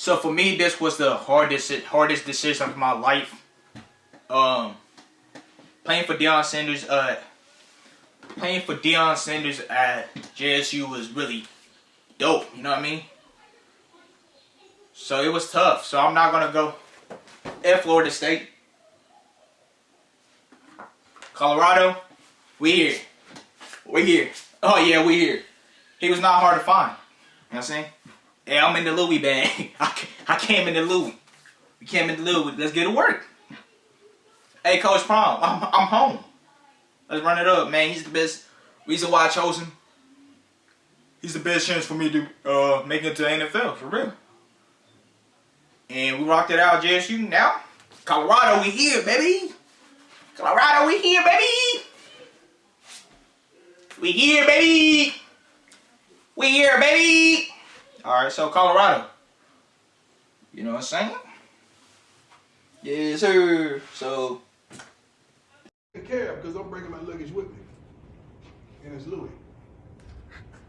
So for me, this was the hardest hardest decision of my life. Um, playing for Deion Sanders, uh, playing for Deion Sanders at JSU was really dope. You know what I mean? So it was tough. So I'm not gonna go at Florida State. Colorado, we here. We here. Oh yeah, we here. He was not hard to find. You know what I'm saying? Hey, I'm in the Louis bag. I came in the Louis. We came in the Louis. Let's get to work. Hey, Coach Prime, I'm, I'm home. Let's run it up, man. He's the best reason why I chose him. He's the best chance for me to uh, make it to the NFL, for real. And we rocked it out JSU. Now, Colorado, we here, baby. Colorado, we here, baby. We here, baby. We here, baby. All right, so Colorado. You know what I'm saying? Yes, sir. So. Take care because I'm bringing my luggage with me. And it's Louis.